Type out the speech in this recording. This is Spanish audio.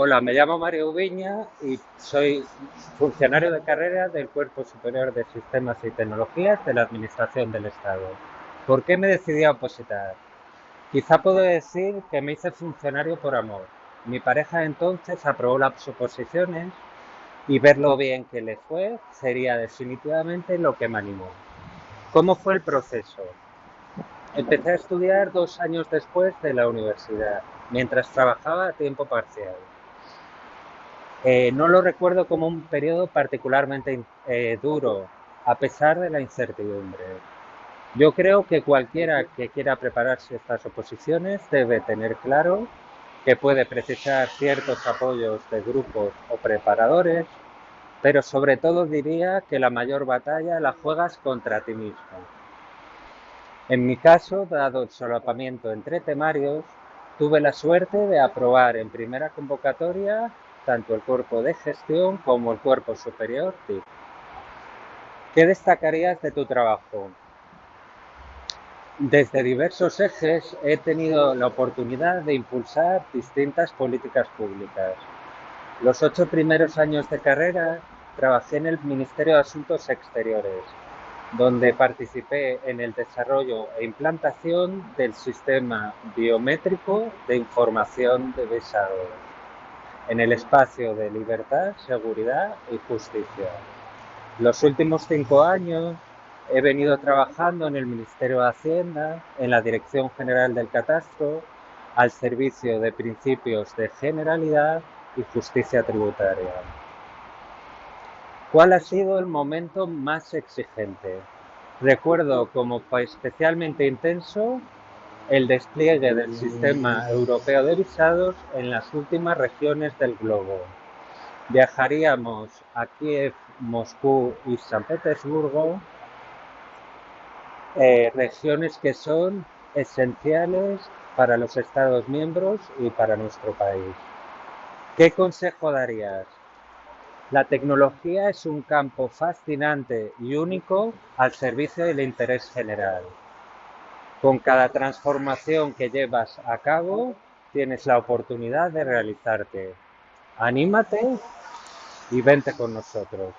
Hola, me llamo Mario Viña y soy funcionario de carrera del Cuerpo Superior de Sistemas y Tecnologías de la Administración del Estado. ¿Por qué me decidí a opositar? Quizá puedo decir que me hice funcionario por amor. Mi pareja entonces aprobó las oposiciones y ver lo bien que le fue sería definitivamente lo que me animó. ¿Cómo fue el proceso? Empecé a estudiar dos años después de la universidad, mientras trabajaba a tiempo parcial. Eh, no lo recuerdo como un periodo particularmente eh, duro, a pesar de la incertidumbre. Yo creo que cualquiera que quiera prepararse estas oposiciones debe tener claro que puede precisar ciertos apoyos de grupos o preparadores, pero sobre todo diría que la mayor batalla la juegas contra ti mismo. En mi caso, dado el solapamiento entre temarios, tuve la suerte de aprobar en primera convocatoria tanto el cuerpo de gestión como el cuerpo superior TIC. ¿Qué destacarías de tu trabajo? Desde diversos ejes he tenido la oportunidad de impulsar distintas políticas públicas. Los ocho primeros años de carrera trabajé en el Ministerio de Asuntos Exteriores, donde participé en el desarrollo e implantación del sistema biométrico de información de visado en el espacio de libertad, seguridad y justicia. Los últimos cinco años he venido trabajando en el Ministerio de Hacienda, en la Dirección General del Catastro, al servicio de principios de generalidad y justicia tributaria. ¿Cuál ha sido el momento más exigente? Recuerdo como especialmente intenso el despliegue del sistema europeo de visados en las últimas regiones del globo. Viajaríamos a Kiev, Moscú y San Petersburgo, eh, regiones que son esenciales para los Estados miembros y para nuestro país. ¿Qué consejo darías? La tecnología es un campo fascinante y único al servicio del interés general. Con cada transformación que llevas a cabo, tienes la oportunidad de realizarte. Anímate y vente con nosotros.